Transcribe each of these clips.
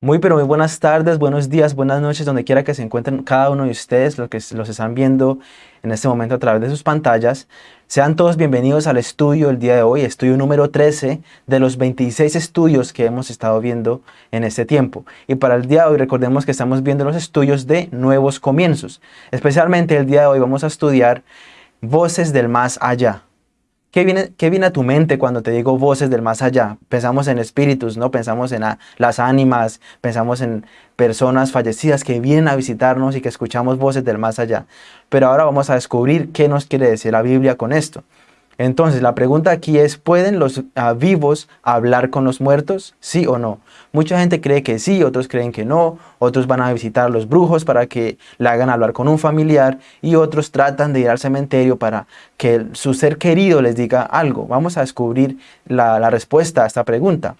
Muy pero muy buenas tardes, buenos días, buenas noches, donde quiera que se encuentren cada uno de ustedes, los que los están viendo en este momento a través de sus pantallas. Sean todos bienvenidos al estudio el día de hoy, estudio número 13 de los 26 estudios que hemos estado viendo en este tiempo. Y para el día de hoy recordemos que estamos viendo los estudios de nuevos comienzos. Especialmente el día de hoy vamos a estudiar voces del más allá. ¿Qué viene, ¿Qué viene, a tu mente cuando te digo voces del más allá? Pensamos en espíritus, ¿no? Pensamos en las ánimas, pensamos en personas fallecidas que vienen a visitarnos y que escuchamos voces del más allá. Pero ahora vamos a descubrir qué nos quiere decir la Biblia con esto. Entonces, la pregunta aquí es, ¿pueden los ah, vivos hablar con los muertos? ¿Sí o no? Mucha gente cree que sí, otros creen que no, otros van a visitar a los brujos para que le hagan hablar con un familiar y otros tratan de ir al cementerio para que su ser querido les diga algo. Vamos a descubrir la, la respuesta a esta pregunta.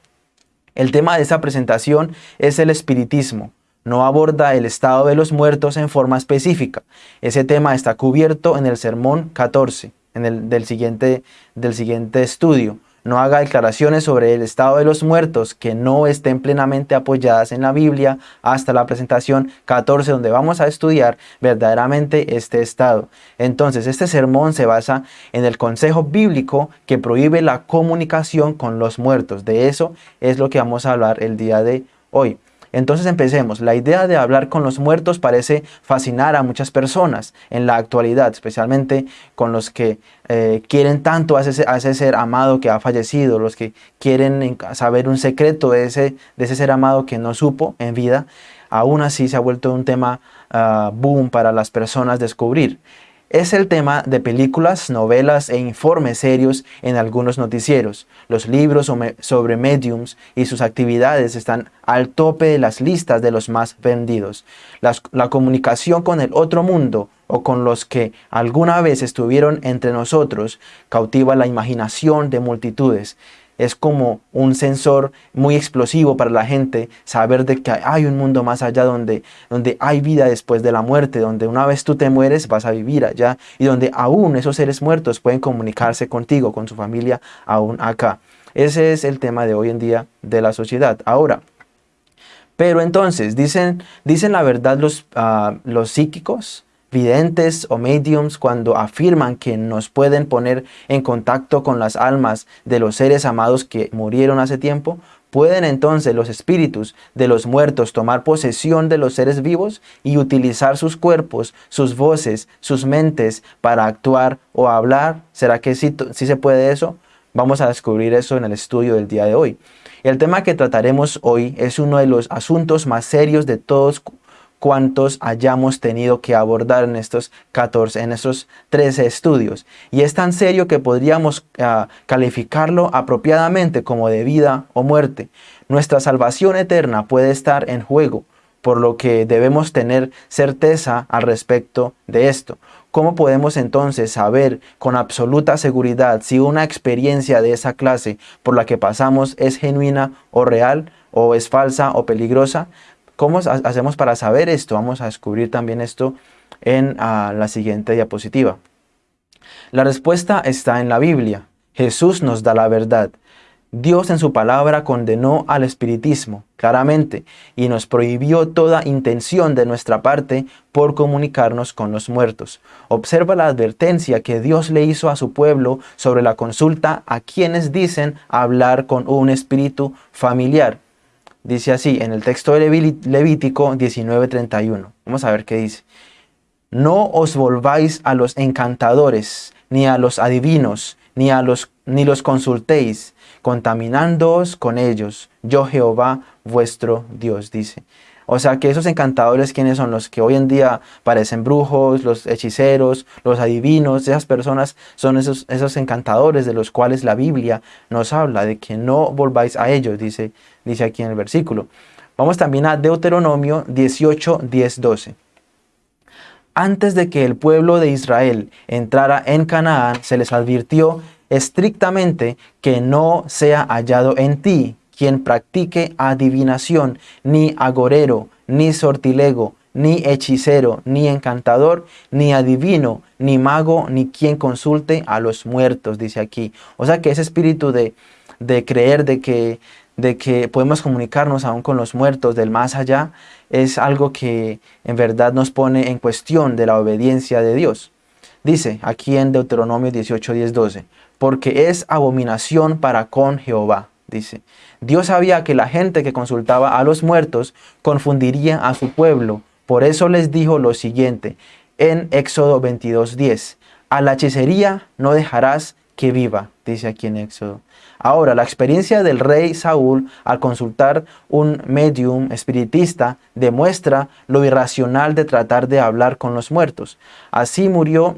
El tema de esta presentación es el espiritismo no aborda el estado de los muertos en forma específica. Ese tema está cubierto en el sermón 14 en el, del, siguiente, del siguiente estudio. No haga declaraciones sobre el estado de los muertos que no estén plenamente apoyadas en la Biblia hasta la presentación 14 donde vamos a estudiar verdaderamente este estado. Entonces este sermón se basa en el consejo bíblico que prohíbe la comunicación con los muertos. De eso es lo que vamos a hablar el día de hoy. Entonces empecemos. La idea de hablar con los muertos parece fascinar a muchas personas en la actualidad, especialmente con los que eh, quieren tanto a ese, ser amado que ha fallecido, los que quieren saber un secreto de ese, de ese ser amado que no supo en vida. Aún así se ha vuelto un tema ah, boom para las personas descubrir es el tema de películas, novelas e informes serios en algunos noticieros. Los libros sobre mediums y sus actividades están al tope de las listas de los más vendidos. la comunicación con el otro mundo o con los que alguna vez estuvieron entre nosotros cautiva la imaginación de multitudes es como un sensor muy explosivo para la gente saber de que hay un mundo más allá donde, donde hay vida después de la muerte, donde una vez tú te mueres vas a vivir allá y donde aún esos seres muertos pueden comunicarse contigo, con su familia, aún acá. Ese es el tema de hoy en día de la sociedad. Ahora, pero entonces, ¿dicen, dicen la verdad los, ah, los psíquicos? Videntes o mediums cuando afirman que nos pueden poner en contacto con las almas de los seres amados que murieron hace tiempo, ¿pueden entonces los espíritus de los muertos tomar posesión de los seres vivos y utilizar sus cuerpos, sus voces, sus mentes para actuar o hablar? ¿Será que sí, se puede eso? Vamos a descubrir eso en el estudio del día de hoy. El tema que trataremos hoy es uno de los asuntos más serios de todos cuantos hayamos tenido que abordar en estos 14, en estos 13 estudios. Y es tan serio que podríamos ah, calificarlo apropiadamente como de vida o muerte. Nuestra salvación eterna puede estar en juego, por lo que debemos tener certeza al respecto de esto. ¿Cómo podemos entonces saber con absoluta seguridad si una experiencia de esa clase por la que pasamos es genuina o real, o es falsa o peligrosa? ¿Cómo hacemos para saber esto? Vamos a descubrir también esto en ah, la siguiente diapositiva. La respuesta está en la Biblia. Jesús nos da la verdad. Dios en su palabra condenó al espiritismo, claramente, y nos prohibió toda intención de nuestra parte por comunicarnos con los muertos. Observa la advertencia que Dios le hizo a su pueblo sobre la consulta a quienes dicen hablar con un espíritu familiar. Dice así, en el texto de Levítico 19.31. Vamos a ver qué dice. No os volváis a los encantadores, ni a los adivinos, ni, a los, ni los consultéis, contaminándoos con ellos. Yo Jehová vuestro Dios, dice. O sea que esos encantadores, ¿quiénes son? Los que hoy en día parecen brujos, los hechiceros, los adivinos, esas personas son esos, esos encantadores de los cuales la Biblia nos habla, de que no volváis a ellos, dice, dice aquí en el versículo. Vamos también a Deuteronomio 18, 10, 12. Antes de que el pueblo de Israel entrara en Canaán, se les advirtió estrictamente que no sea hallado en ti quien practique adivinación, ni agorero, ni sortilego, ni hechicero, ni encantador, ni adivino, ni mago, ni quien consulte a los muertos, dice aquí. O sea que ese espíritu de, de creer de que de que podemos comunicarnos aún con los muertos del más allá, es algo que en verdad nos pone en cuestión de la obediencia de Dios. Dice aquí en Deuteronomio 18, 10, 12, porque es abominación para con Jehová, dice. Dios sabía que la gente que consultaba a los muertos confundiría a su pueblo, por eso les dijo lo siguiente en Éxodo 22, 10, a la hechicería no dejarás que viva, dice aquí en Éxodo. Ahora, la experiencia del rey Saúl al consultar un medium espiritista demuestra lo irracional de tratar de hablar con los muertos. Así murió,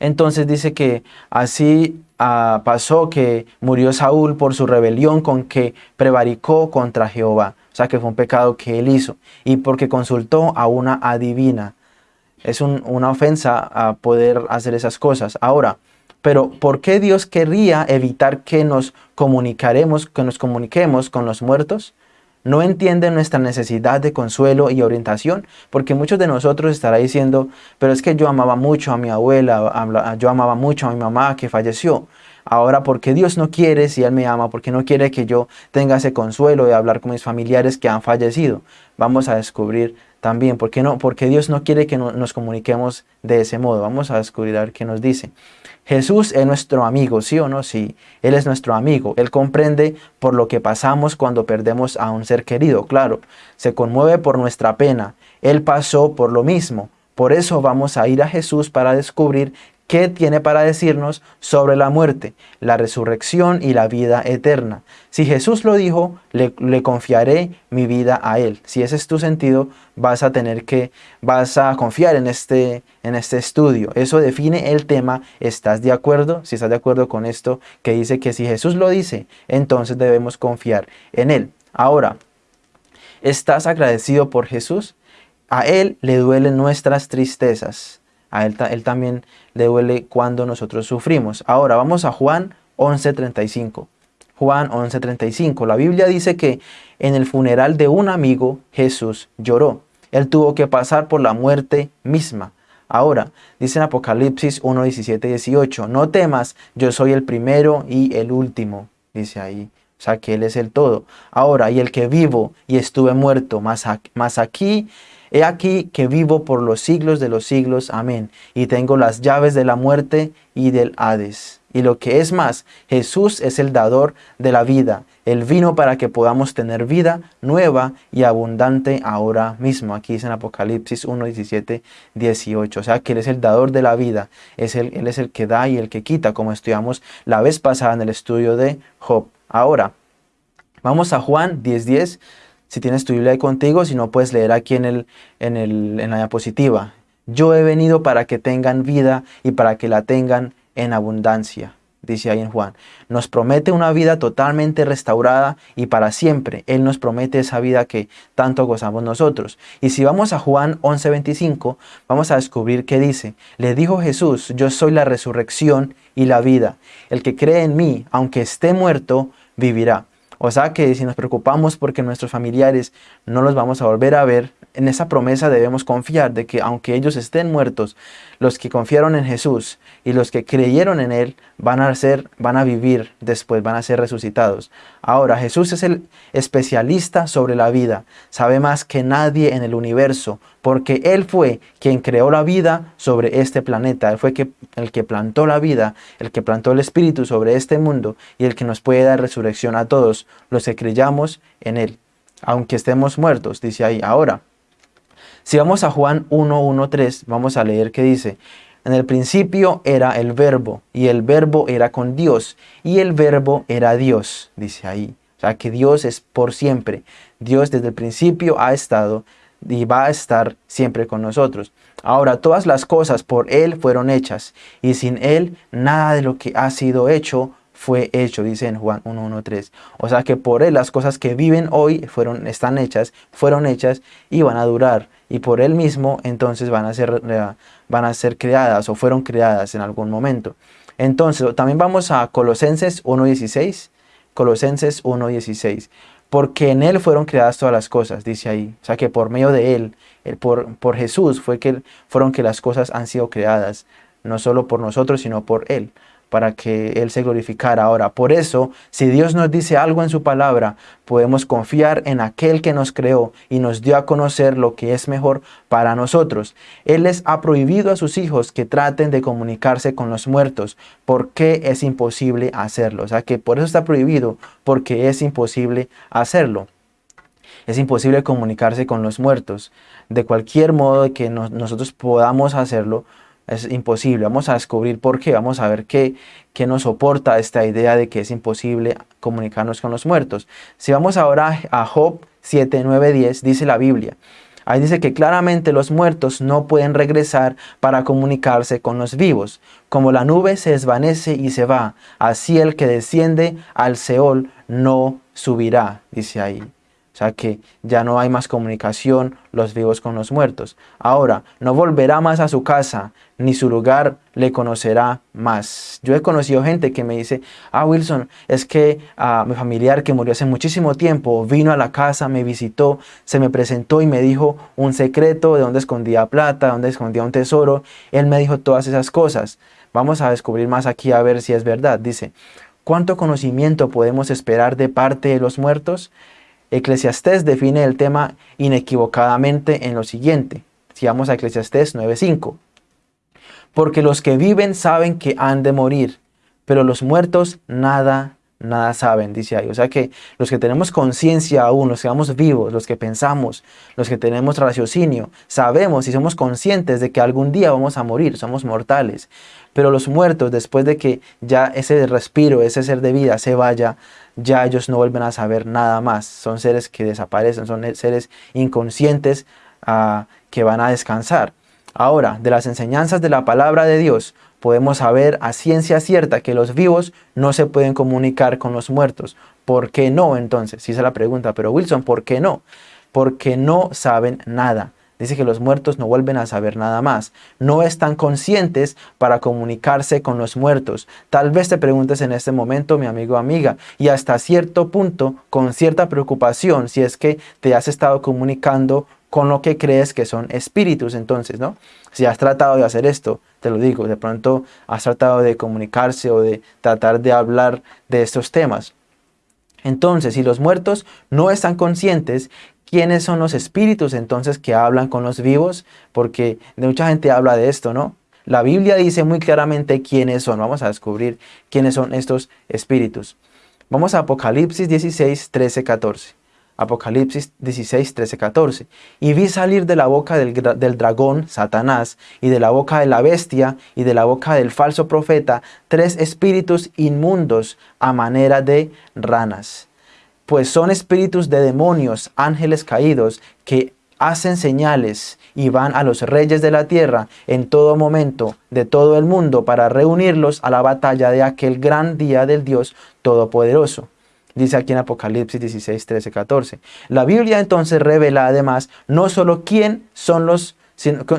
entonces dice que así ah, pasó que murió Saúl por su rebelión con que prevaricó contra Jehová. O sea que fue un pecado que él hizo y porque consultó a una adivina. Es una ofensa a poder hacer esas cosas. Ahora, pero ¿por qué Dios querría evitar que nos comunicaremos, que nos comuniquemos con los muertos? ¿No entiende nuestra necesidad de consuelo y orientación? Porque muchos de nosotros estará diciendo, pero es que yo amaba mucho a mi abuela, yo amaba mucho a mi mamá que falleció. Ahora, ¿por qué Dios no quiere, si Él me ama, porque no quiere que yo tenga ese consuelo de hablar con mis familiares que han fallecido? Vamos a descubrir también, ¿por qué no? Porque Dios no quiere que nos comuniquemos de ese modo. Vamos a descubrir a qué nos dice. Jesús es nuestro amigo, ¿sí o no? Sí, Él es nuestro amigo. Él comprende por lo que pasamos cuando perdemos a un ser querido, claro. Se conmueve por nuestra pena. Él pasó por lo mismo. Por eso vamos a ir a Jesús para descubrir ¿Qué tiene para decirnos sobre la muerte, la resurrección y la vida eterna? Si Jesús lo dijo, le, confiaré mi vida a Él. Si ese es tu sentido, vas a tener que, vas a confiar en este, en este estudio. Eso define el tema. ¿Estás de acuerdo? Si estás de acuerdo con esto, que dice que si Jesús lo dice, entonces debemos confiar en Él. Ahora, ¿estás agradecido por Jesús? A Él le duelen nuestras tristezas a él, también le duele cuando nosotros sufrimos. Ahora vamos a Juan 11.35. Juan 11.35. La Biblia dice que en el funeral de un amigo Jesús lloró. Él tuvo que pasar por la muerte misma. Ahora, dice en Apocalipsis 1, 18, no temas, yo soy el primero y el último, dice ahí. O sea, que Él es el todo. Ahora, y el que vivo y estuve muerto, más aquí He aquí que vivo por los siglos de los siglos. Amén. Y tengo las llaves de la muerte y del Hades. Y lo que es más, Jesús es el dador de la vida. Él vino para que podamos tener vida nueva y abundante ahora mismo. Aquí dice en Apocalipsis 1, 17, 18. O sea que Él es el dador de la vida. Es él es el que da y el que quita, como estudiamos la vez pasada en el estudio de Job. Ahora, vamos a Juan 10, 10 si tienes tu Biblia contigo, si no puedes leer aquí en, el, en, el, en la diapositiva. Yo he venido para que tengan vida y para que la tengan en abundancia, dice ahí en Juan. Nos promete una vida totalmente restaurada y para siempre. Él nos promete esa vida que tanto gozamos nosotros. Y si vamos a Juan 11:25, vamos a descubrir que dice, le dijo Jesús, yo soy la resurrección y la vida. El que cree en mí, aunque esté muerto, vivirá. O sea que si nos preocupamos porque nuestros familiares no los vamos a volver a ver, en esa promesa debemos confiar de que aunque ellos estén muertos, los que confiaron en Jesús y los que creyeron en Él van a, ser, van a vivir después, van a ser resucitados. Ahora, Jesús es el especialista sobre la vida, sabe más que nadie en el universo, porque Él fue quien creó la vida sobre este planeta. Él fue el que plantó la vida, el que plantó el Espíritu sobre este mundo y el que nos puede dar resurrección a todos los que creyamos en Él. Aunque estemos muertos, dice ahí. Ahora, si vamos a Juan 1.1.3, vamos a leer que dice, en el principio era el verbo, y el verbo era con Dios, y el verbo era Dios, dice ahí. O sea que Dios es por siempre. Dios desde el principio ha estado y va a estar siempre con nosotros. Ahora, todas las cosas por Él fueron hechas, y sin Él nada de lo que ha sido hecho fue hecho, dice en Juan 1.1.3. O sea que por Él las cosas que viven hoy fueron, están hechas, fueron hechas y van a durar. Y por Él mismo entonces van a ser, van a ser creadas o fueron creadas en algún momento. Entonces también vamos a Colosenses 1.16. Colosenses 1.16. Porque en Él fueron creadas todas las cosas, dice ahí. O sea que por medio de Él, por, por Jesús, fue que fueron que las cosas han sido creadas. No solo por nosotros, sino por Él. Para que Él se glorificara. Ahora, por eso, si Dios nos dice algo en su palabra, podemos confiar en aquel que nos creó y nos dio a conocer lo que es mejor para nosotros. Él les ha prohibido a sus hijos que traten de comunicarse con los muertos, porque es imposible hacerlo. O sea que por eso está prohibido, porque es imposible hacerlo. Es imposible comunicarse con los muertos. De cualquier modo que nosotros podamos hacerlo, es imposible. Vamos a descubrir por qué, vamos a ver qué, qué nos soporta esta idea de que es imposible comunicarnos con los muertos. Si vamos ahora a Job 7, 9, 10, dice la Biblia. Ahí dice que claramente los muertos no pueden regresar para comunicarse con los vivos. Como la nube se desvanece y se va, así el que desciende al Seol no subirá, dice ahí sea que ya no hay más comunicación los vivos con los muertos. Ahora, no volverá más a su casa, ni su lugar le conocerá más. Yo he conocido gente que me dice, ah Wilson, es que a mi familiar que murió hace muchísimo tiempo vino a la casa, me visitó, se me presentó y me dijo un secreto de dónde escondía plata, dónde escondía un tesoro. Él me dijo todas esas cosas. Vamos a descubrir más aquí a ver si es verdad. Dice, ¿cuánto conocimiento podemos esperar de parte de los muertos? Eclesiastés define el tema inequivocadamente en lo siguiente. Si vamos a Eclesiastés 9.5. Porque los que viven saben que han de morir, pero los muertos nada, nada saben, dice ahí. O sea que los que tenemos conciencia aún, los que vamos vivos, los que pensamos, los que tenemos raciocinio, sabemos y somos conscientes de que algún día vamos a morir, somos mortales. Pero los muertos, después de que ya ese respiro, ese ser de vida se vaya, ya ellos no vuelven a saber nada más. Son seres que desaparecen, son seres inconscientes ah, que van a descansar. Ahora, de las enseñanzas de la palabra de Dios, podemos saber a ciencia cierta que los vivos no se pueden comunicar con los muertos. ¿Por qué no entonces? Si es la pregunta, pero Wilson, ¿por qué no? Porque no saben nada. Dice que los muertos no vuelven a saber nada más. No están conscientes para comunicarse con los muertos. Tal vez te preguntes en este momento, mi amigo o amiga, y hasta cierto punto, con cierta preocupación, si es que te has estado comunicando con lo que crees que son espíritus entonces, ¿no? Si has tratado de hacer esto, te lo digo, de pronto has tratado de comunicarse o de tratar de hablar de estos temas. Entonces, si los muertos no están conscientes, ¿quiénes son los espíritus entonces que hablan con los vivos? Porque mucha gente habla de esto, ¿no? La Biblia dice muy claramente quiénes son. Vamos a descubrir quiénes son estos espíritus. Vamos a Apocalipsis 16, 13, 14. Apocalipsis 16, 13, 14. Y vi salir de la boca del, del, dragón, Satanás, y de la boca de la bestia, y de la boca del falso profeta, tres espíritus inmundos a manera de ranas. Pues son espíritus de demonios, ángeles caídos, que hacen señales y van a los reyes de la tierra en todo momento de todo el mundo para reunirlos a la batalla de aquel gran día del Dios Todopoderoso. Dice aquí en Apocalipsis 16, 13, 14. La Biblia entonces revela además no solo quién son los,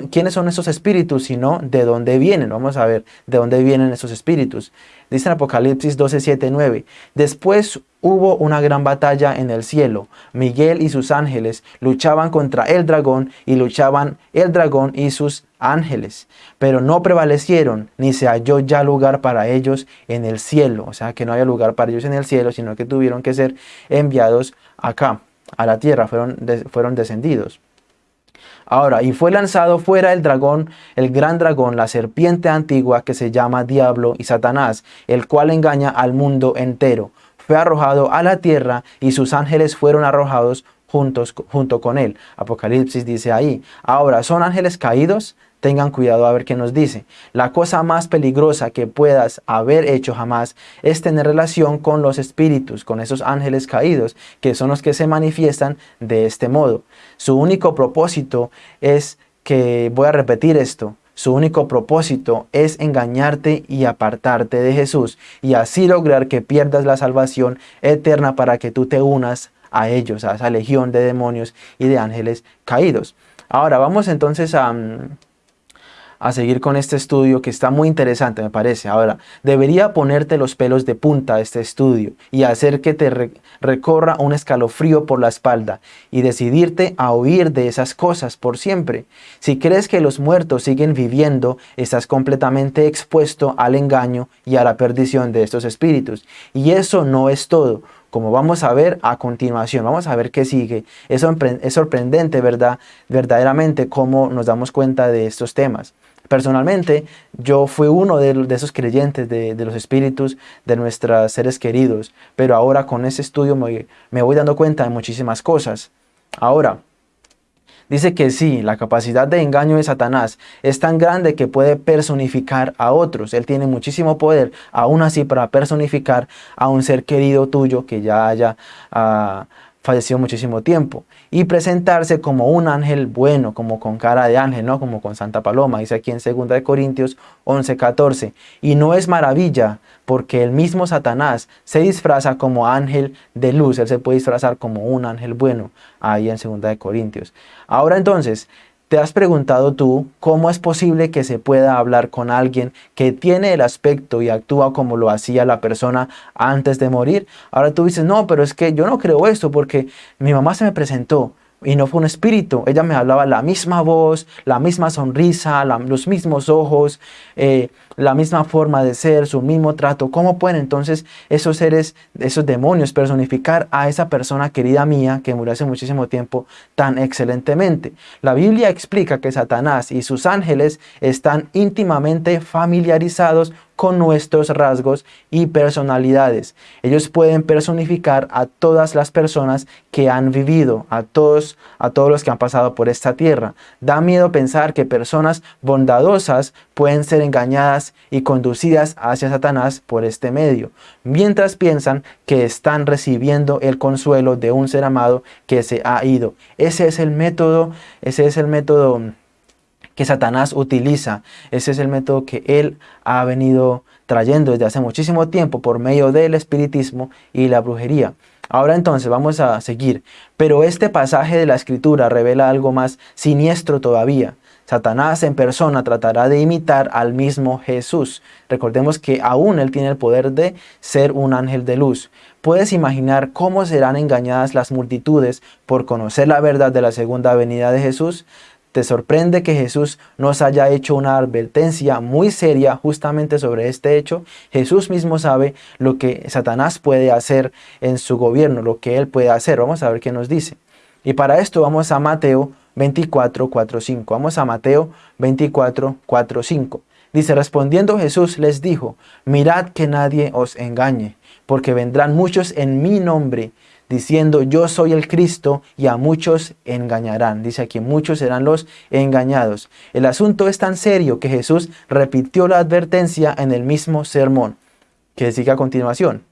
quiénes son esos espíritus, sino de dónde vienen. Vamos a ver de dónde vienen esos espíritus. Dice en Apocalipsis 12, 7, 9. Después hubo una gran batalla en el cielo. Miguel y sus ángeles luchaban contra el dragón y luchaban el dragón y sus ángeles. Pero no prevalecieron, ni se halló ya lugar para ellos en el cielo. O sea, que no había lugar para ellos en el cielo, sino que tuvieron que ser enviados acá, a la tierra, fueron, fueron descendidos. Ahora, y fue lanzado fuera el dragón, el gran dragón, la serpiente antigua que se llama Diablo y Satanás, el cual engaña al mundo entero. Fue arrojado a la tierra y sus ángeles fueron arrojados juntos, junto con él. Apocalipsis dice ahí, ahora, ¿son ángeles caídos? Tengan cuidado a ver qué nos dice. La cosa más peligrosa que puedas haber hecho jamás es tener relación con los espíritus, con esos ángeles caídos, que son los que se manifiestan de este modo. Su único propósito es que, voy a repetir esto, su único propósito es engañarte y apartarte de Jesús y así lograr que pierdas la salvación eterna para que tú te unas a ellos, a esa legión de demonios y de ángeles caídos. Ahora vamos entonces a, mm, a seguir con este estudio que está muy interesante, me parece. Ahora, debería ponerte los pelos de punta este estudio y hacer que te recorra un escalofrío por la espalda y decidirte a huir de esas cosas por siempre. Si crees que los muertos siguen viviendo, estás completamente expuesto al engaño y a la perdición de estos espíritus. Y eso no es todo como vamos a ver a continuación. Vamos a ver qué sigue. Es, sorprendente, ¿verdad? Verdaderamente cómo nos damos cuenta de estos temas. Personalmente, yo fui uno de, esos creyentes de, los espíritus de nuestros seres queridos, pero ahora con ese estudio me, voy dando cuenta de muchísimas cosas. Ahora, Dice que sí, la capacidad de engaño de Satanás es tan grande que puede personificar a otros. Él tiene muchísimo poder, aún así, para personificar a un ser querido tuyo que ya haya uh, falleció muchísimo tiempo, y presentarse como un ángel bueno, como con cara de ángel, ¿no? como con Santa Paloma, dice aquí en 2 Corintios 11, 14. Y no es maravilla, porque el mismo Satanás se disfraza como ángel de luz, él se puede disfrazar como un ángel bueno, ahí en 2 Corintios. Ahora entonces, ¿Te has preguntado tú cómo es posible que se pueda hablar con alguien que tiene el aspecto y actúa como lo hacía la persona antes de morir? Ahora tú dices, no, pero es que yo no creo esto porque mi mamá se me presentó y no fue un espíritu. Ella me hablaba la misma voz, la misma sonrisa, los mismos ojos, eh, la misma forma de ser, su mismo trato. ¿Cómo pueden entonces esos seres, esos demonios personificar a esa persona querida mía que murió hace muchísimo tiempo tan excelentemente? La Biblia explica que Satanás y sus ángeles están íntimamente familiarizados con nuestros rasgos y personalidades. Ellos pueden personificar a todas las personas que han vivido, a todos, a todos los que han pasado por esta tierra. Da miedo pensar que personas bondadosas pueden ser engañadas y conducidas hacia Satanás por este medio, mientras piensan que están recibiendo el consuelo de un ser amado que se ha ido. Ese es el método, ese es el método que Satanás utiliza. Ese es el método que él ha venido trayendo desde hace muchísimo tiempo por medio del espiritismo y la brujería. Ahora entonces vamos a seguir. Pero este pasaje de la escritura revela algo más siniestro todavía. Satanás en persona tratará de imitar al mismo Jesús. Recordemos que aún él tiene el poder de ser un ángel de luz. ¿Puedes imaginar cómo serán engañadas las multitudes por conocer la verdad de la segunda venida de Jesús? ¿Te sorprende que Jesús nos haya hecho una advertencia muy seria justamente sobre este hecho? Jesús mismo sabe lo que Satanás puede hacer en su gobierno, lo que él puede hacer. Vamos a ver qué nos dice. Y para esto vamos a Mateo 24, 4, 5. Vamos a Mateo 24, 4, 5. Dice, respondiendo Jesús les dijo, mirad que nadie os engañe, porque vendrán muchos en mi nombre, diciendo yo soy el Cristo y a muchos engañarán. Dice aquí, muchos serán los engañados. El asunto es tan serio que Jesús repitió la advertencia en el mismo sermón, que sigue a continuación.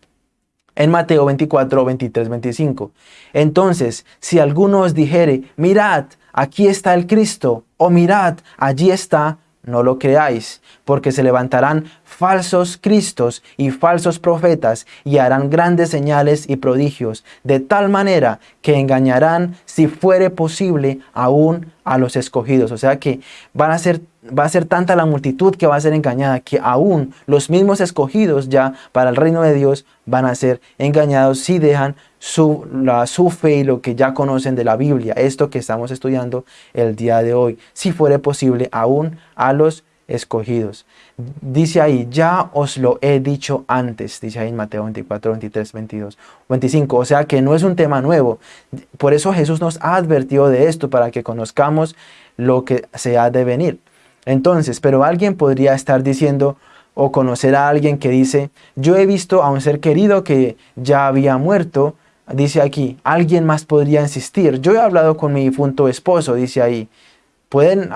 En Mateo 24, 23, 25. Entonces, si alguno os dijere, mirad, aquí está el Cristo, o mirad, allí está, no lo creáis, porque se levantarán falsos cristos y falsos profetas y harán grandes señales y prodigios, de tal manera que engañarán, si fuere posible, aún a los escogidos. O sea que van a ser, va a ser tanta la multitud que va a ser engañada, que aún los mismos escogidos ya para el reino de Dios van a ser engañados si dejan su, la, su fe y lo que ya conocen de la Biblia, esto que estamos estudiando el día de hoy, si fuere posible, aún a los escogidos. Dice ahí, ya os lo he dicho antes, dice ahí en Mateo 24, 23, 22, 25. O sea que no es un tema nuevo. Por eso Jesús nos ha advertido de esto, para que conozcamos lo que se ha de venir. Entonces, pero alguien podría estar diciendo o conocer a alguien que dice, yo he visto a un ser querido que ya había muerto, dice aquí, alguien más podría insistir. Yo he hablado con mi difunto esposo, dice ahí, Pueden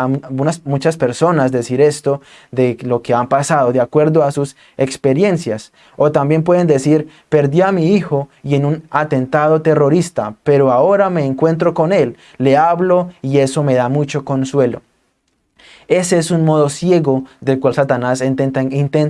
muchas personas decir esto de lo que han pasado de acuerdo a sus experiencias. O también pueden decir, perdí a mi hijo y en un atentado terrorista, pero ahora me encuentro con él, le hablo y eso me da mucho consuelo. Ese es un modo ciego del cual Satanás intenta,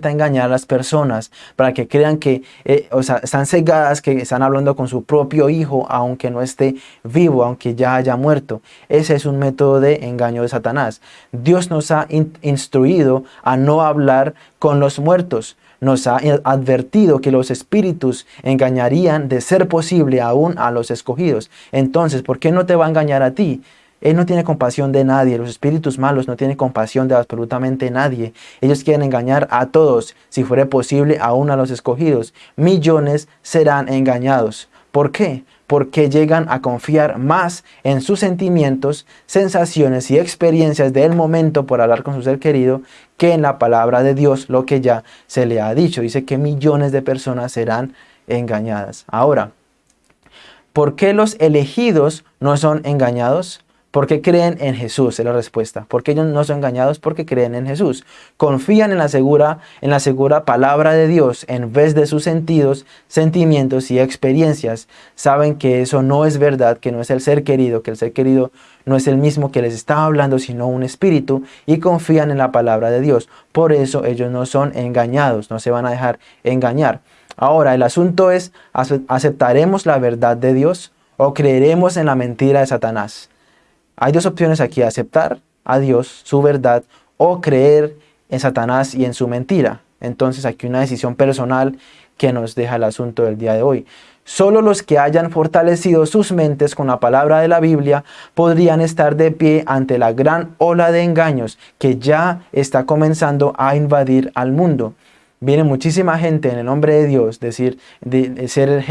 engañar a las personas para que crean que eh, o sea, están cegadas, que están hablando con su propio hijo aunque no esté vivo, aunque ya haya muerto. Ese es un método de engaño de Satanás. Dios nos ha instruido a no hablar con los muertos. Nos ha advertido que los espíritus engañarían de ser posible aún a los escogidos. Entonces, ¿por qué no te va a engañar a ti? Él no tiene compasión de nadie, los espíritus malos no tienen compasión de absolutamente nadie. Ellos quieren engañar a todos, si fuera posible aún a los escogidos. Millones serán engañados. ¿Por qué? Porque llegan a confiar más en sus sentimientos, sensaciones y experiencias del momento por hablar con su ser querido que en la palabra de Dios, lo que ya se le ha dicho. Dice que millones de personas serán engañadas. Ahora, ¿por qué los elegidos no son engañados? ¿Por qué creen en Jesús? Es la respuesta. ¿Por qué ellos no son engañados? Porque creen en Jesús. Confían en la segura, en la segura palabra de Dios en vez de sus sentidos, sentimientos y experiencias. Saben que eso no es verdad, que no es el ser querido, que el ser querido no es el mismo que les está hablando, sino un espíritu, y confían en la palabra de Dios. Por eso ellos no son engañados, no se van a dejar engañar. Ahora, el asunto es, ¿aceptaremos la verdad de Dios o creeremos en la mentira de Satanás? Hay dos opciones aquí, aceptar a Dios, su verdad, o creer en Satanás y en su mentira. Entonces aquí una decisión personal que nos deja el asunto del día de hoy. Solo los que hayan fortalecido sus mentes con la palabra de la Biblia podrían estar de pie ante la gran ola de engaños que ya está comenzando a invadir al mundo. Viene muchísima gente en el nombre de Dios, decir, de, ser,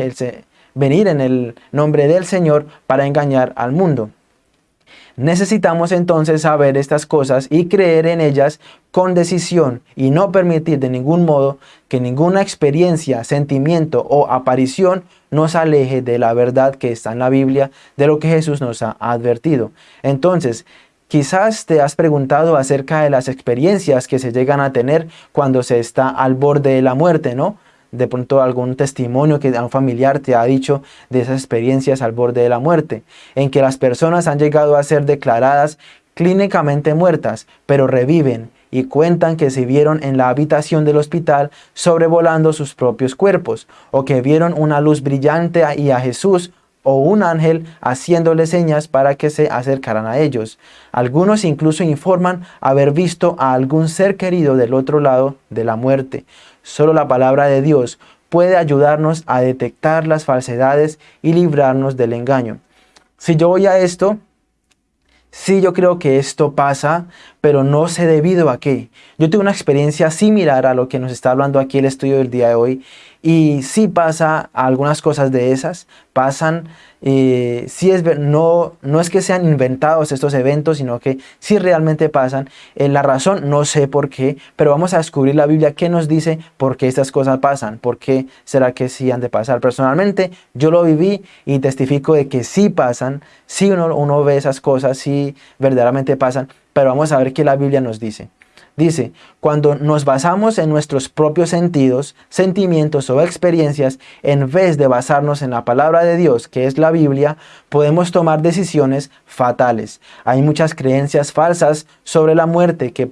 venir en el nombre del Señor para engañar al mundo. Necesitamos entonces saber estas cosas y creer en ellas con decisión y no permitir de ningún modo que ninguna experiencia, sentimiento o aparición nos aleje de la verdad que está en la Biblia, de lo que Jesús nos ha advertido. Entonces, Quizás te has preguntado acerca de las experiencias que se llegan a tener cuando se está al borde de la muerte, ¿no? De pronto algún testimonio que un familiar te ha dicho de esas experiencias al borde de la muerte, en que las personas han llegado a ser declaradas clínicamente muertas, pero reviven y cuentan que se vieron en la habitación del hospital sobrevolando sus propios cuerpos, o que vieron una luz brillante y a Jesús o un ángel haciéndole señas para que se acercaran a ellos. Algunos incluso informan haber visto a algún ser querido del otro lado de la muerte. Solo la palabra de Dios puede ayudarnos a detectar las falsedades y librarnos del engaño. Si yo voy a esto, sí yo creo que esto pasa, pero no sé debido a qué. Yo tuve una experiencia similar a lo que nos está hablando aquí el estudio del día de hoy y sí pasa algunas cosas de esas, pasan, eh, es, no, no es que sean inventados estos eventos, sino que sí realmente pasan. Eh, la razón no sé por qué, pero vamos a descubrir la Biblia que nos dice por qué estas cosas pasan, por qué será que sí han de pasar. Personalmente yo lo viví y testifico de que sí pasan, sí uno, uno ve esas cosas, sí verdaderamente pasan, pero vamos a ver qué la Biblia nos dice. Dice, cuando nos basamos en nuestros propios sentidos, sentimientos o experiencias, en vez de basarnos en la palabra de Dios, que es la Biblia, podemos tomar decisiones fatales. Hay muchas creencias falsas sobre la muerte que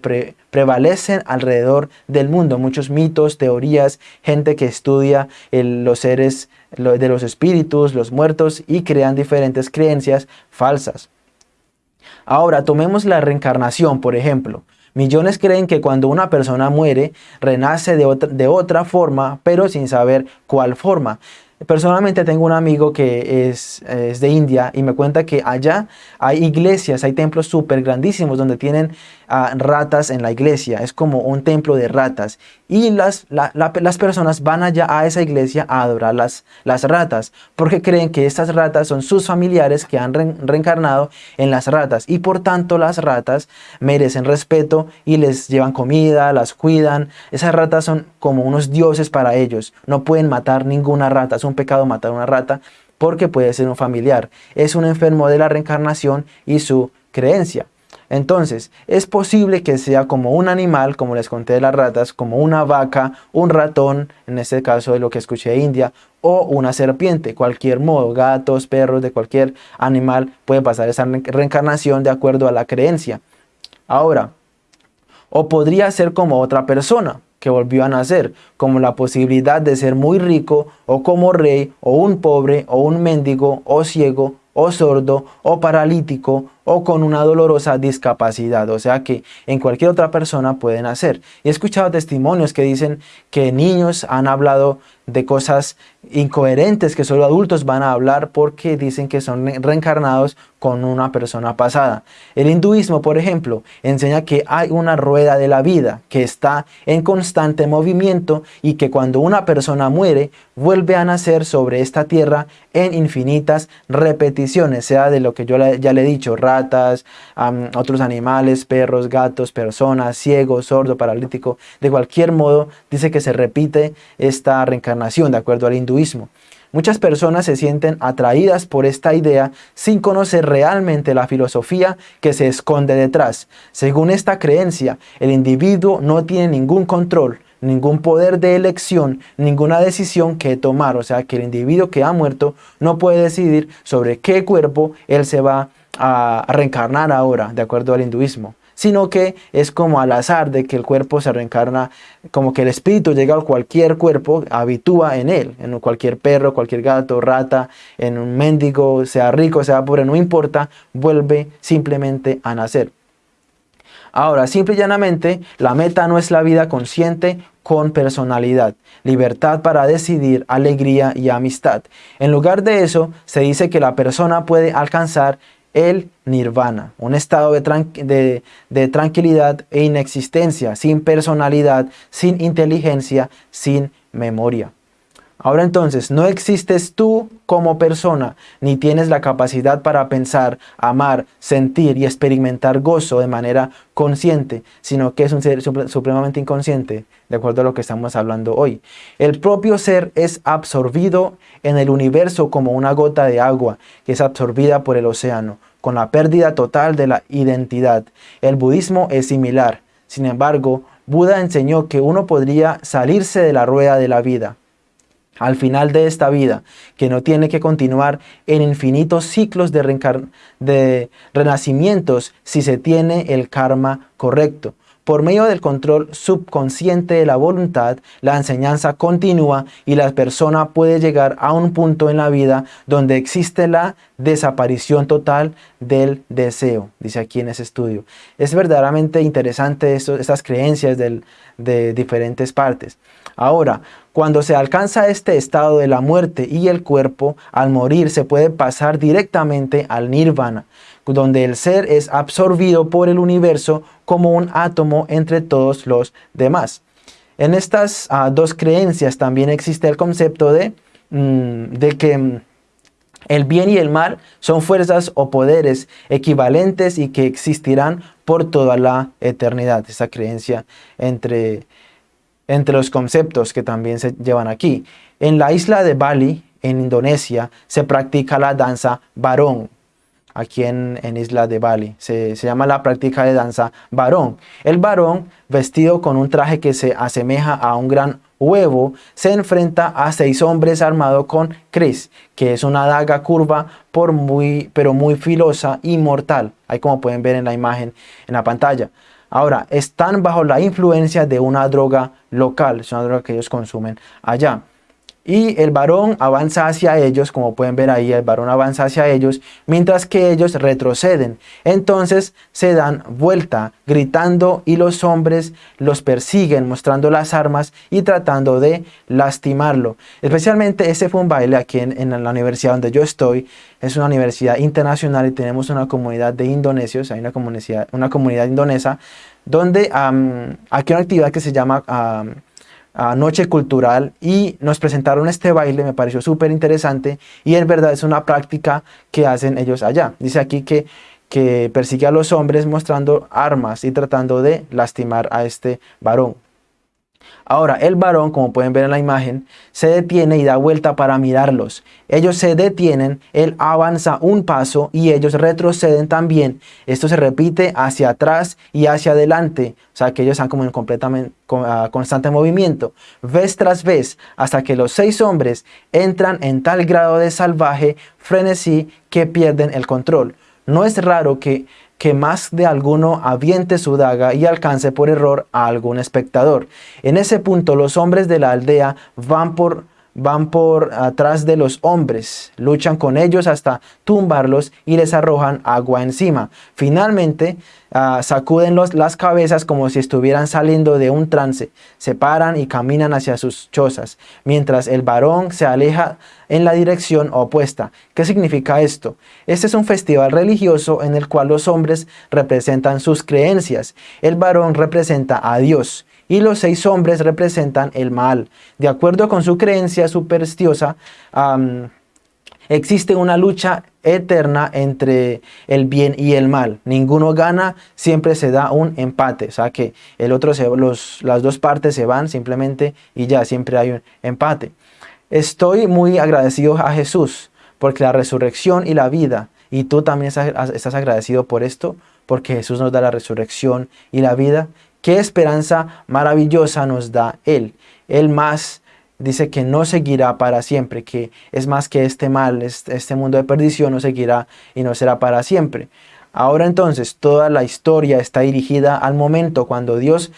prevalecen alrededor del mundo. Muchos mitos, teorías, gente que estudia los seres de los espíritus, los muertos y crean diferentes creencias falsas. Ahora, tomemos la reencarnación, por ejemplo. Millones creen que cuando una persona muere, renace de otra, de otra forma, pero sin saber cuál forma. Personalmente tengo un amigo que es, de India y me cuenta que allá hay iglesias, hay templos súper grandísimos donde tienen ah, ratas en la iglesia. Es como un templo de ratas. Y las, las personas van allá a esa iglesia a adorar las, las ratas porque creen que estas ratas son sus familiares que han reencarnado en las ratas. Y por tanto las ratas merecen respeto y les llevan comida, las cuidan. Esas ratas son como unos dioses para ellos. No pueden matar ninguna rata un pecado matar a una rata porque puede ser un familiar. Es un enfermo de la reencarnación y su creencia. Entonces, es posible que sea como un animal, como les conté de las ratas, como una vaca, un ratón, en este caso de lo que escuché de India, o una serpiente, cualquier modo, gatos, perros, de cualquier animal puede pasar esa reencarnación de acuerdo a la creencia. Ahora, O podría ser como otra persona que volvió a nacer, como la posibilidad de ser muy rico, o como rey, o un pobre, o un mendigo, o ciego, o sordo, o paralítico, o con una dolorosa discapacidad. O sea que en cualquier otra persona pueden nacer. Y he escuchado testimonios que dicen que niños han hablado de cosas incoherentes que solo adultos van a hablar porque dicen que son reencarnados con una persona pasada. El hinduismo, por ejemplo, enseña que hay una rueda de la vida que está en constante movimiento y que cuando una persona muere, vuelve a nacer sobre esta tierra en infinitas repeticiones, sea de lo que yo ya le he dicho, ratas, otros animales, perros, gatos, personas, ciegos, sordo, paralítico, de cualquier modo, dice que se repite esta reencarnación de acuerdo al hinduismo. Muchas personas se sienten atraídas por esta idea sin conocer realmente la filosofía que se esconde detrás. Según esta creencia, el individuo no tiene ningún control, ningún poder de elección, ninguna decisión que tomar. O sea que el individuo que ha muerto no puede decidir sobre qué cuerpo él se va a reencarnar ahora, de acuerdo al hinduismo sino que es como al azar de que el cuerpo se reencarna, como que el espíritu llega a cualquier cuerpo, habitúa en él, en cualquier perro, cualquier gato, rata, en un mendigo, sea rico, sea pobre, no importa, vuelve simplemente a nacer. Ahora, simple y llanamente, la meta no es la vida consciente con personalidad, libertad para decidir, alegría y amistad. En lugar de eso, se dice que la persona puede alcanzar el nirvana, un estado de, tranquilidad e inexistencia, sin personalidad, sin inteligencia, sin memoria. Ahora entonces, no existes tú como persona, ni tienes la capacidad para pensar, amar, sentir y experimentar gozo de manera consciente, sino que es un ser supremamente inconsciente, de acuerdo a lo que estamos hablando hoy. El propio ser es absorbido en el universo como una gota de agua que es absorbida por el océano, con la pérdida total de la identidad. El budismo es similar. Sin embargo, Buda enseñó que uno podría salirse de la rueda de la vida al final de esta vida, que no tiene que continuar en infinitos ciclos de, renacimientos si se tiene el karma correcto. Por medio del control subconsciente de la voluntad, la enseñanza continúa y la persona puede llegar a un punto en la vida donde existe la desaparición total del deseo, dice aquí en ese estudio. Es verdaderamente interesante estas creencias de diferentes partes. Ahora, cuando se alcanza este estado de la muerte y el cuerpo, al morir se puede pasar directamente al nirvana, donde el ser es absorbido por el universo como un átomo entre todos los demás. En estas ah, dos creencias también existe el concepto de, mm, de que mm, el bien y el mal son fuerzas o poderes equivalentes y que existirán por toda la eternidad. Esa creencia entre entre los conceptos que también se llevan aquí. En la isla de Bali, en Indonesia, se practica la danza varón. Aquí en, Isla de Bali se, se, llama la práctica de danza varón. El varón, vestido con un traje que se asemeja a un gran huevo, se enfrenta a seis hombres armados con Cris, que es una daga curva por muy, pero muy filosa y mortal. Ahí como pueden ver en la imagen en la pantalla. Ahora, están bajo la influencia de una droga local, es una droga que ellos consumen allá. Y el varón avanza hacia ellos, como pueden ver ahí, el varón avanza hacia ellos, mientras que ellos retroceden. Entonces se dan vuelta, gritando, y los hombres los persiguen, mostrando las armas y tratando de lastimarlo. Especialmente ese fue un baile aquí en, la universidad donde yo estoy. Es una universidad internacional y tenemos una comunidad de indonesios, hay una comunidad, una comunidad indonesa, donde aquí hay una actividad que se llama noche cultural y nos presentaron este baile, me pareció súper interesante y en verdad es una práctica que hacen ellos allá. Dice aquí que, que persigue a los hombres mostrando armas y tratando de lastimar a este varón. Ahora, el varón, como pueden ver en la imagen, se detiene y da vuelta para mirarlos. Ellos se detienen, él avanza un paso y ellos retroceden también. Esto se repite hacia atrás y hacia adelante. O sea, que ellos están como en constante movimiento. Vez tras vez, hasta que los seis hombres entran en tal grado de salvaje frenesí que pierden el control. No es raro que que más de alguno aviente su daga y alcance por error a algún espectador. En ese punto los hombres de la aldea van por van por atrás de los hombres, luchan con ellos hasta tumbarlos y les arrojan agua encima. Finalmente, uh, sacuden las cabezas como si estuvieran saliendo de un trance, se paran y caminan hacia sus chozas, mientras el varón se aleja en la dirección opuesta. ¿Qué significa esto? Este es un festival religioso en el cual los hombres representan sus creencias, el varón representa a Dios y los seis hombres representan el mal. De acuerdo con su creencia supersticiosa, existe una lucha eterna entre el bien y el mal. Ninguno gana, siempre se da un empate. O sea que el otro se, las dos partes se van simplemente y ya siempre hay un empate. Estoy muy agradecido a Jesús porque la resurrección y la vida, y tú también estás agradecido por esto, porque Jesús nos da la resurrección y la vida, Qué esperanza maravillosa nos da Él. Él más dice que no seguirá para siempre, que es más que este mal, este mundo de perdición no seguirá y no será para siempre. Ahora entonces toda la historia está dirigida al momento cuando Dios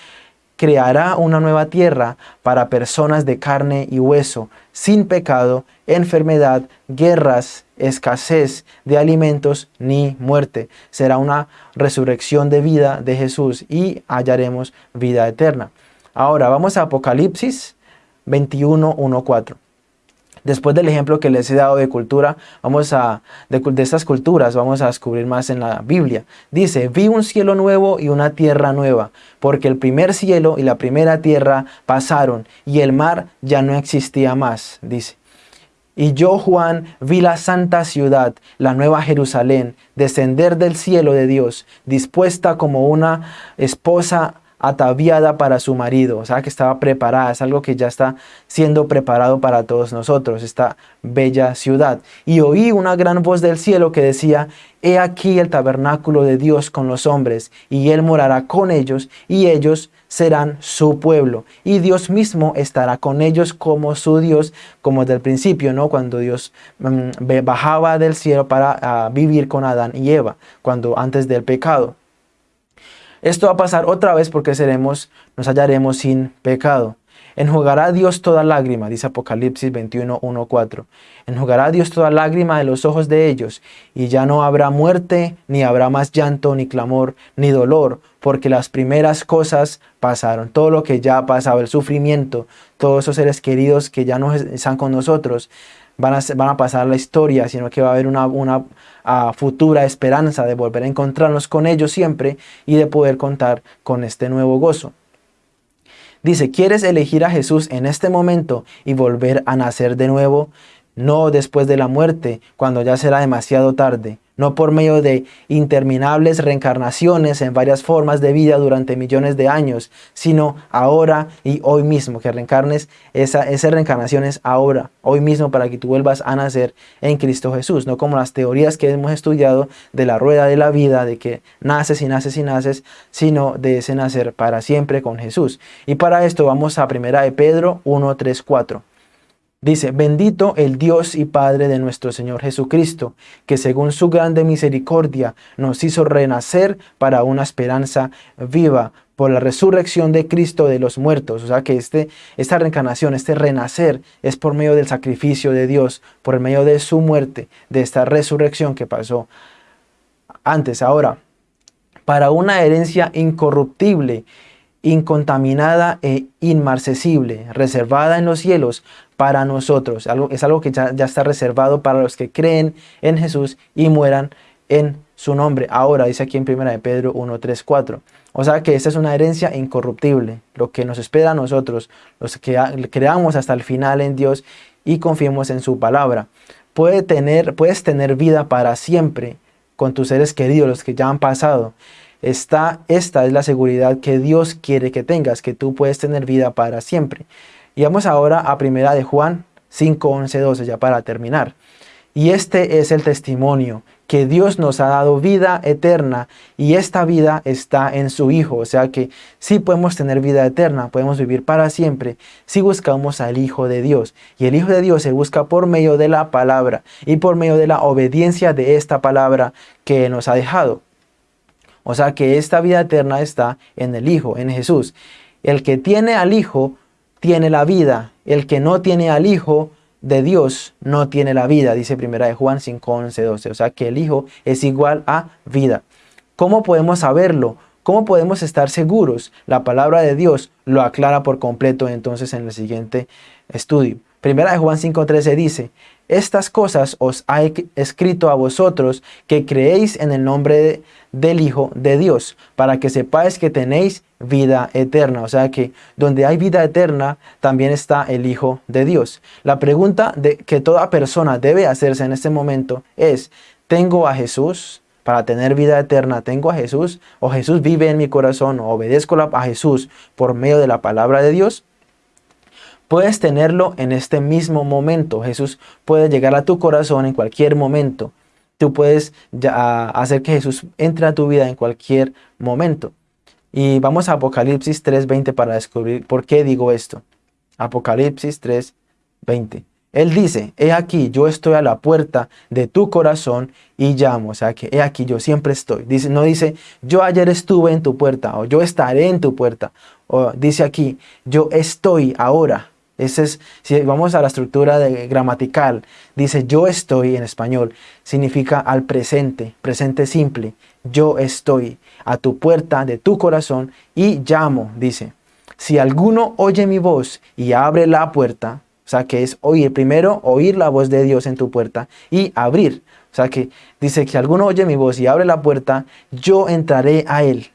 creará una nueva tierra para personas de carne y hueso, sin pecado, enfermedad, guerras, escasez de alimentos ni muerte. Será una resurrección de vida de Jesús y hallaremos vida eterna. Ahora vamos a Apocalipsis 21, 1, 4. Después del ejemplo que les he dado de cultura, vamos a, de, estas culturas, vamos a descubrir más en la Biblia. Dice, vi un cielo nuevo y una tierra nueva, porque el primer cielo y la primera tierra pasaron, y el mar ya no existía más, dice. Y yo, Juan, vi la santa ciudad, la nueva Jerusalén, descender del cielo de Dios, dispuesta como una esposa ataviada para su marido, o sea que estaba preparada, es algo que ya está siendo preparado para todos nosotros, esta bella ciudad. Y oí una gran voz del cielo que decía, He aquí el tabernáculo de Dios con los hombres, y Él morará con ellos, y ellos serán su pueblo, y Dios mismo estará con ellos como su Dios, como desde el principio, ¿no? Cuando Dios mm, bajaba del cielo para ah, vivir con Adán y Eva, cuando antes del pecado. Esto va a pasar otra vez porque seremos, nos hallaremos sin pecado. Enjugará Dios toda lágrima, dice Apocalipsis 21, 1, 4. Enjugará Dios toda lágrima de los ojos de ellos, y ya no habrá muerte, ni habrá más llanto, ni clamor, ni dolor, porque las primeras cosas pasaron. Todo lo que ya ha pasado, el sufrimiento, todos esos seres queridos que ya no están con nosotros, van a, pasar la historia, sino que va a haber una futura esperanza de volver a encontrarnos con ellos siempre y de poder contar con este nuevo gozo. Dice, ¿quieres elegir a Jesús en este momento y volver a nacer de nuevo? No después de la muerte, cuando ya será demasiado tarde no por medio de interminables reencarnaciones en varias formas de vida durante millones de años, sino ahora y hoy mismo, que reencarnes esa, reencarnación es ahora, hoy mismo para que tú vuelvas a nacer en Cristo Jesús, no como las teorías que hemos estudiado de la rueda de la vida, de que naces y naces y naces, sino de ese nacer para siempre con Jesús. Y para esto vamos a primera de Pedro 1, 3, 4. Dice, bendito el Dios y Padre de nuestro Señor Jesucristo, que según su grande misericordia nos hizo renacer para una esperanza viva por la resurrección de Cristo de los muertos. O sea que este, esta reencarnación, este renacer, es por medio del sacrificio de Dios, por medio de su muerte, de esta resurrección que pasó antes, ahora, para una herencia incorruptible, incontaminada e inmarcesible, reservada en los cielos para nosotros. Es algo que ya, está reservado para los que creen en Jesús y mueran en su nombre. Ahora dice aquí en 1 de Pedro 1, 3, 4. O sea que esta es una herencia incorruptible, lo que nos espera a nosotros, los que creamos hasta el final en Dios y confiemos en su palabra. Puede tener, puedes tener vida para siempre con tus seres queridos, los que ya han pasado. Esta, esta es la seguridad que Dios quiere que tengas, que tú puedes tener vida para siempre. Y vamos ahora a primera de Juan 5, 11, 12, ya para terminar. Y este es el testimonio, que Dios nos ha dado vida eterna y esta vida está en su Hijo. O sea que sí podemos tener vida eterna, podemos vivir para siempre si buscamos al Hijo de Dios. Y el Hijo de Dios se busca por medio de la palabra y por medio de la obediencia de esta palabra que nos ha dejado. O sea que esta vida eterna está en el Hijo, en Jesús. El que tiene al Hijo tiene la vida. El que no tiene al Hijo de Dios no tiene la vida, dice primera de Juan 5, 11, 12. O sea que el Hijo es igual a vida. ¿Cómo podemos saberlo? ¿Cómo podemos estar seguros? La palabra de Dios lo aclara por completo entonces en el siguiente estudio. Primera de Juan 5.13 dice, estas cosas os ha escrito a vosotros que creéis en el nombre del Hijo de Dios, para que sepáis que tenéis vida eterna. O sea que donde hay vida eterna, también está el Hijo de Dios. La pregunta de que toda persona debe hacerse en este momento es, ¿tengo a Jesús? Para tener vida eterna, ¿tengo a Jesús? ¿O Jesús vive en mi corazón? ¿O obedezco a Jesús por medio de la palabra de Dios? Puedes tenerlo en este mismo momento. Jesús puede llegar a tu corazón en cualquier momento. Tú puedes hacer que Jesús entre a tu vida en cualquier momento. Y vamos a Apocalipsis 3.20 para descubrir por qué digo esto. Apocalipsis 3.20. Él dice, he aquí, yo estoy a la puerta de tu corazón y llamo. O sea que he aquí, yo siempre estoy. No dice, yo ayer estuve en tu puerta o yo estaré en tu puerta. O dice aquí, yo estoy ahora ese es, si vamos a la estructura gramatical, dice yo estoy en español, significa al presente, presente simple. Yo estoy a tu puerta de tu corazón y llamo, dice. Si alguno oye mi voz y abre la puerta, o sea que es oír, primero oír la voz de Dios en tu puerta y abrir. O sea que dice que si alguno oye mi voz y abre la puerta, yo entraré a él.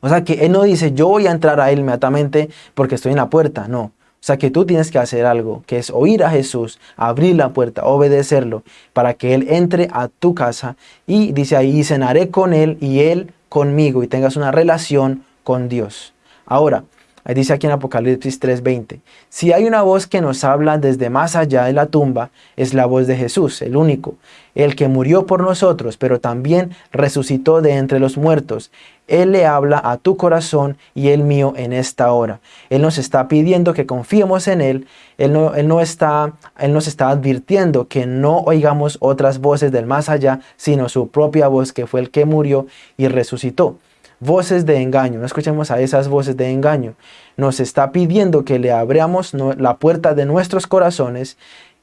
O sea que él no dice yo voy a entrar a él inmediatamente porque estoy en la puerta, no. O sea que tú tienes que hacer algo, que es oír a Jesús, abrir la puerta, obedecerlo, para que Él entre a tu casa y dice ahí, cenaré con Él y Él conmigo y tengas una relación con Dios. Ahora, Dice aquí en Apocalipsis 3.20, si hay una voz que nos habla desde más allá de la tumba, es la voz de Jesús, el único, el que murió por nosotros, pero también resucitó de entre los muertos. Él le habla a tu corazón y el mío en esta hora. Él nos está pidiendo que confiemos en Él. Él, no, él, no está, él nos está advirtiendo que no oigamos otras voces del más allá, sino su propia voz que fue el que murió y resucitó voces de engaño, no escuchemos a esas voces de engaño. Nos está pidiendo que le abramos la puerta de nuestros corazones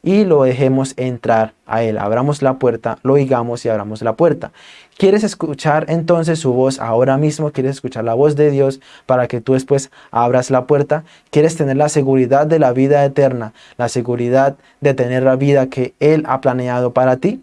y lo dejemos entrar a Él. Abramos la puerta, lo oigamos y abramos la puerta. ¿Quieres escuchar entonces su voz ahora mismo? ¿Quieres escuchar la voz de Dios para que tú después abras la puerta? ¿Quieres tener la seguridad de la vida eterna? La seguridad de tener la vida que Él ha planeado para ti?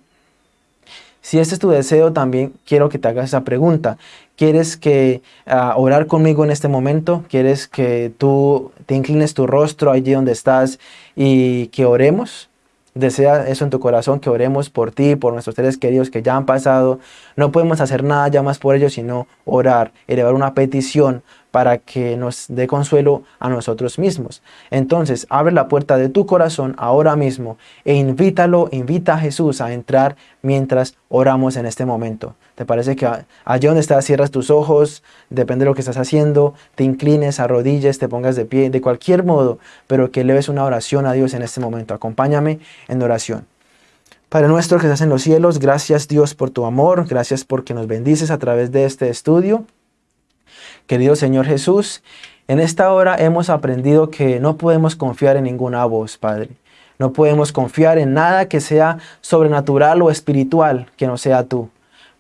Si este es tu deseo, también quiero que te hagas esa pregunta. ¿Quieres que uh, orar conmigo en este momento? ¿Quieres que tú te inclines tu rostro allí donde estás y que oremos? Desea eso en tu corazón, que oremos por ti, por nuestros seres queridos que ya han pasado. No podemos hacer nada ya más por ellos, sino orar, elevar una petición para que nos dé consuelo a nosotros mismos. Entonces, abre la puerta de tu corazón ahora mismo e invítalo, invita a Jesús a entrar mientras oramos en este momento. ¿Te parece que allí donde estás cierras tus ojos, depende de lo que estás haciendo, te inclines, arrodilles, te pongas de pie, de cualquier modo, pero que leves una oración a Dios en este momento. Acompáñame en oración. Padre nuestro que estás en los cielos, gracias Dios por tu amor, gracias porque nos bendices a través de este estudio. Querido Señor Jesús, en esta hora hemos aprendido que no podemos confiar en ninguna voz, Padre. No podemos confiar en nada que sea sobrenatural o espiritual que no sea tú.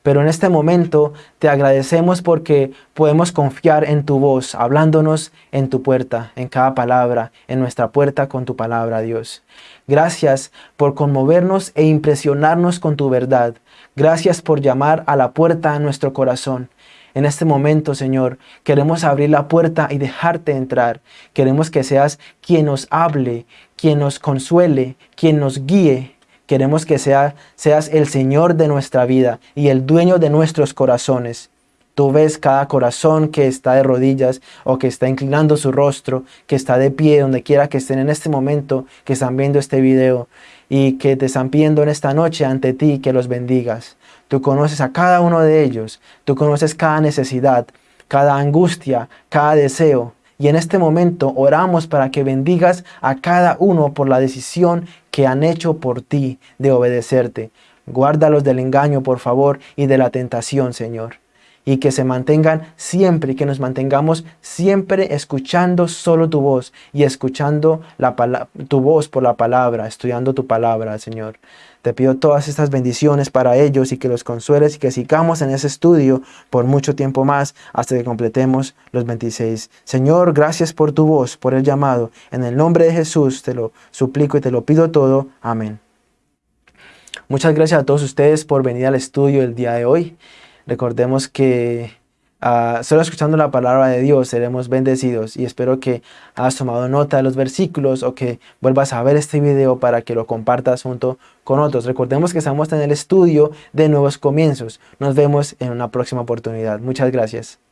Pero en este momento te agradecemos porque podemos confiar en tu voz, hablándonos en tu puerta, en cada palabra, en nuestra puerta con tu palabra, Dios. Gracias por conmovernos e impresionarnos con tu verdad. Gracias por llamar a la puerta a nuestro corazón. En este momento, Señor, queremos abrir la puerta y dejarte entrar. Queremos que seas quien nos hable, quien nos consuele, quien nos guíe. Queremos que sea, seas el Señor de nuestra vida y el dueño de nuestros corazones. Tú ves cada corazón que está de rodillas o que está inclinando su rostro, que está de pie, donde quiera que estén en este momento, que están viendo este video y que te están pidiendo en esta noche ante ti que los bendigas. Tú conoces a cada uno de ellos, tú conoces cada necesidad, cada angustia, cada deseo. Y en este momento oramos para que bendigas a cada uno por la decisión que han hecho por ti de obedecerte. Guárdalos del engaño, por favor, y de la tentación, Señor. Y que se mantengan siempre y que nos mantengamos siempre escuchando solo tu voz y escuchando la tu voz por la palabra, estudiando tu palabra, Señor. Te pido todas estas bendiciones para ellos y que los consueles y que sigamos en ese estudio por mucho tiempo más hasta que completemos los 26. Señor, gracias por tu voz, por el llamado. En el nombre de Jesús te lo suplico y te lo pido todo. Amén. Muchas gracias a todos ustedes por venir al estudio el día de hoy. Recordemos que uh, solo escuchando la palabra de Dios seremos bendecidos y espero que has tomado nota de los versículos o que vuelvas a ver este video para que lo compartas junto con otros. Recordemos que estamos en el estudio de nuevos comienzos. Nos vemos en una próxima oportunidad. Muchas gracias.